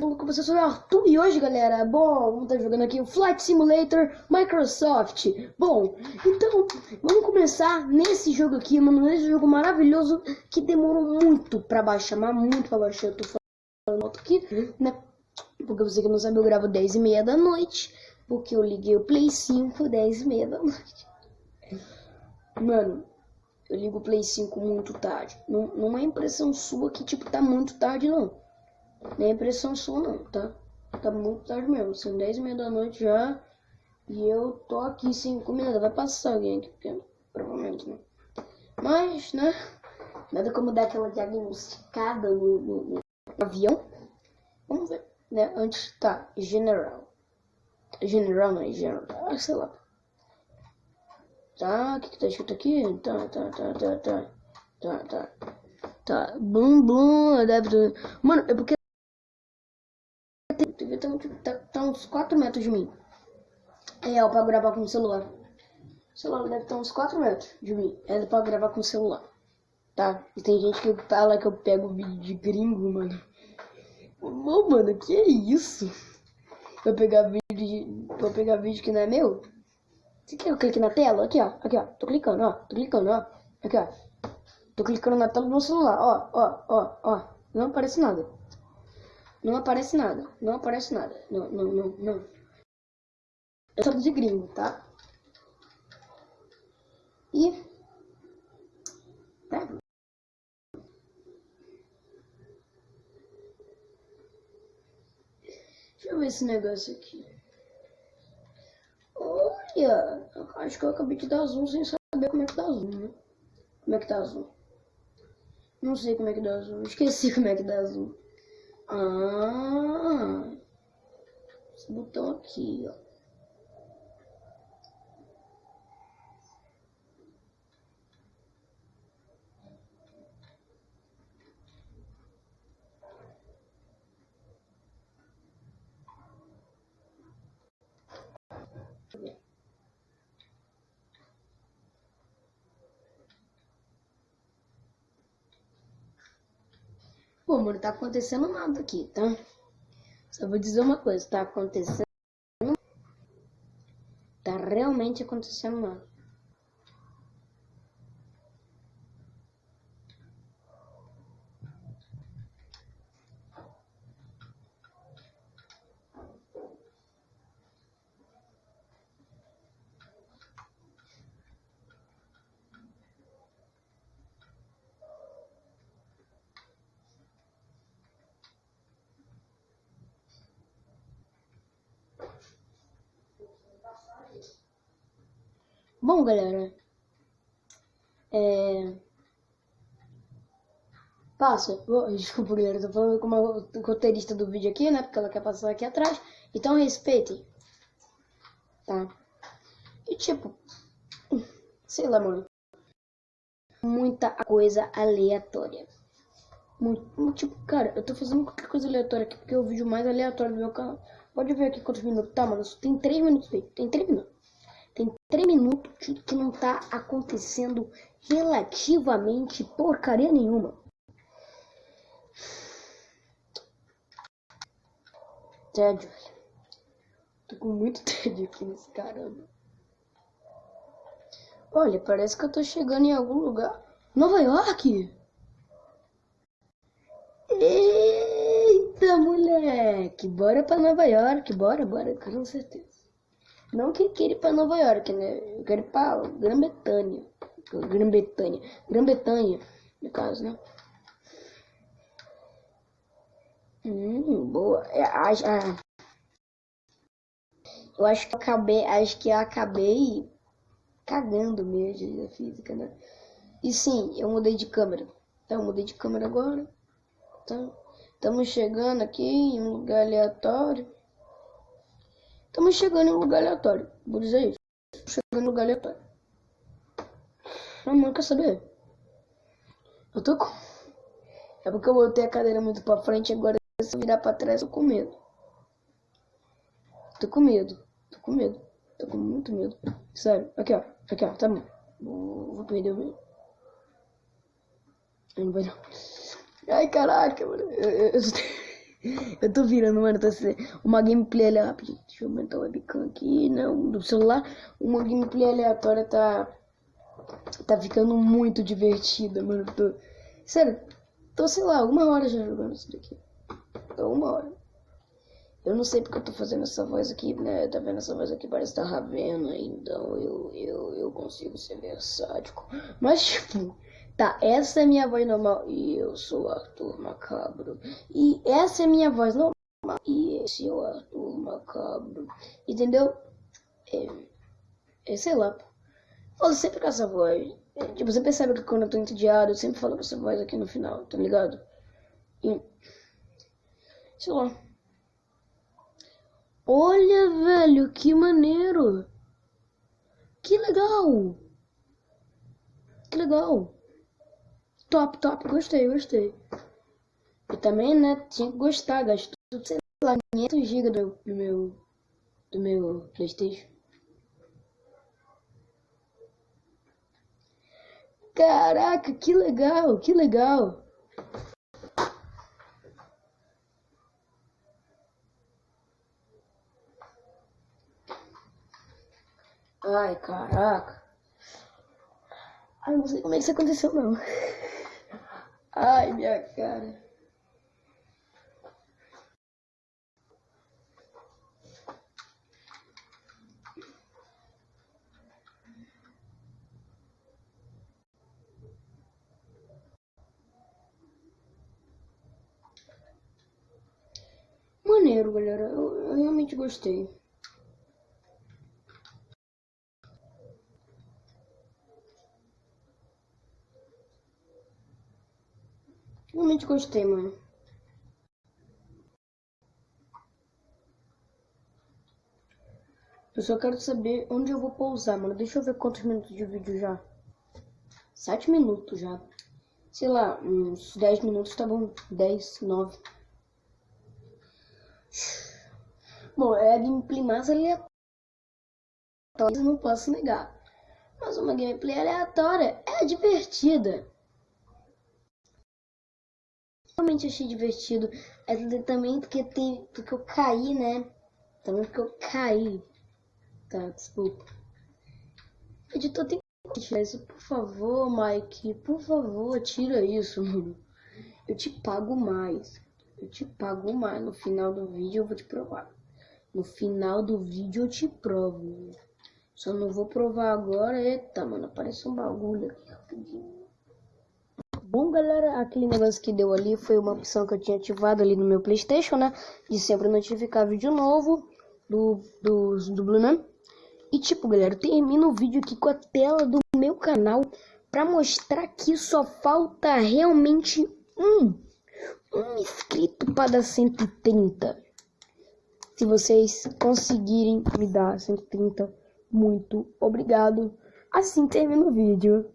com vocês, eu sou o Arthur e hoje, galera, bom, vamos estar jogando aqui o Flight Simulator Microsoft. Bom, então, vamos começar nesse jogo aqui, mano, nesse jogo maravilhoso que demorou muito pra baixar, mas muito pra baixar. Eu tô falando aqui, né? Porque você que não sabe, eu gravo 10 e meia da noite, porque eu liguei o Play 5 10 e meia da noite. Mano, eu ligo o Play 5 muito tarde. Não, não é impressão sua que, tipo, tá muito tarde, não. Nem é impressão sua não, tá? Tá muito tarde mesmo, são 10 e meia da noite já. E eu tô aqui sem comida, vai passar alguém aqui, porque provavelmente não. Mas, né? Nada como dar aquela diagnosticada no, no, no avião. Vamos ver, né? Antes, tá, general. General não é general, ah, sei lá. Tá, o que, que tá escrito aqui? Tá, tá, tá, tá, tá. Tá, tá. Tá, blum, blum, deve... Mano, é porque uns 4 metros de mim. É, ó, pra gravar com o celular. O celular deve estar uns 4 metros de mim. É pra gravar com o celular. Tá? E tem gente que fala que eu pego vídeo de gringo, mano. Mano, que é isso? Vou pegar vídeo de... Vou pegar vídeo que não é meu? Você quer que eu clique na tela? Aqui, ó. Aqui, ó. Tô clicando, ó. Tô clicando, ó. Aqui, ó. Tô clicando na tela do meu celular. Ó, ó, ó, ó. Não aparece nada. Não aparece nada. Não aparece nada. Não, não, não, não. Eu sou de gringo, tá? E... Tá. Deixa eu ver esse negócio aqui. Olha! Acho que eu acabei de dar zoom sem saber como é que dá zoom, né? Como é que dá zoom? Não sei como é que dá zoom. Esqueci como é que dá zoom. Ah, esse botão aqui, ó. Pô, mano, tá acontecendo nada aqui, tá? Só vou dizer uma coisa, tá acontecendo. Tá realmente acontecendo nada. Bom, galera. É... Passa. Desculpa, galera. Tô falando com uma roteirista do vídeo aqui, né? Porque ela quer passar aqui atrás. Então respeitem. Tá? E tipo... Sei lá, mano. Muita coisa aleatória. Muito, tipo, cara, eu tô fazendo qualquer coisa aleatória aqui porque é o vídeo mais aleatório do meu canal. Pode ver aqui quantos minutos tá, mano. Tem 3 minutos feito. Tem 3 minutos. Tem 3 minutos que não tá acontecendo relativamente porcaria nenhuma. Tédio. Tô com muito tédio aqui nesse caramba. Olha, parece que eu tô chegando em algum lugar. Nova York? Eita, moleque! Bora pra Nova York, bora, bora, com certeza. Não que queira ir para Nova York, né? Eu quero ir para Grã-Bretanha. Grã-Bretanha. Grã-Bretanha, no caso, né? Hum, boa. É, a, a, eu acho que eu acabei, acho que eu acabei cagando mesmo a física, né? E sim, eu mudei de câmera. Então, eu mudei de câmera agora. Então, estamos chegando aqui em um lugar aleatório. Estamos chegando em lugar aleatório. Vou dizer isso. Estamos chegando em lugar aleatório. Não, mano, quer saber? Eu tô com... É porque eu botei a cadeira muito pra frente agora se eu virar pra trás eu tô com medo. Tô com medo. Tô com medo. Tô com muito medo. Sério. Aqui, ó. Aqui, ó. Tá bom. Vou, vou perder o medo. Não vai não. Ai, caraca, mano. Eu, eu... Eu tô virando, mano, tá uma gameplay aleatória. Deixa eu aumentar o webcam aqui, não, do celular. Uma gameplay aleatória tá. Tá ficando muito divertida, mano. Tô... Sério, tô, sei lá, uma hora já jogando isso daqui. Tô uma hora. Eu não sei porque eu tô fazendo essa voz aqui, né? Tá vendo essa voz aqui? Parece tá Ravena, então eu, eu, eu consigo ser versátil. Mas, tipo, tá, essa é minha voz normal. E eu sou Arthur Macabro. E essa é minha voz normal. E esse é o Arthur Macabro. Entendeu? É, é sei lá. Falo sempre com essa voz. É, tipo, você percebe que quando eu tô entediado, eu sempre falo com essa voz aqui no final, tá ligado? E. Sei lá. Olha, velho, que maneiro. Que legal. Que legal. Top, top. Gostei, gostei. E também, né, tinha que gostar. Gastou, sei lá, 500 GB do, do meu, do meu Playstation. Caraca, que legal, que legal. Ai, caraca. Ai, não sei como é que isso aconteceu, não. Ai, minha cara. Maneiro, galera. Eu, eu realmente gostei. Realmente gostei, mano. Eu só quero saber onde eu vou pousar, mano. Deixa eu ver quantos minutos de vídeo já. Sete minutos já. Sei lá, uns 10 minutos tá bom. 10, 9. Bom, é a gameplay mais aleatória. Não posso negar. Mas uma gameplay aleatória é divertida realmente achei divertido. É também porque tem. Porque eu caí, né? Também porque eu caí. Tá, desculpa. Editor tem que tirar isso, por favor, Mike. Por favor, tira isso, mano. Eu te pago mais. Eu te pago mais. No final do vídeo eu vou te provar. No final do vídeo eu te provo. Só não vou provar agora. Eita, mano, aparece um bagulho aqui rapidinho. Bom, galera, aquele negócio que deu ali foi uma opção que eu tinha ativado ali no meu Playstation, né? De sempre notificar vídeo novo do, do, do Blue, né? E tipo, galera, eu termino o vídeo aqui com a tela do meu canal pra mostrar que só falta realmente um, um inscrito para dar 130. Se vocês conseguirem me dar 130, muito obrigado. Assim termina o vídeo.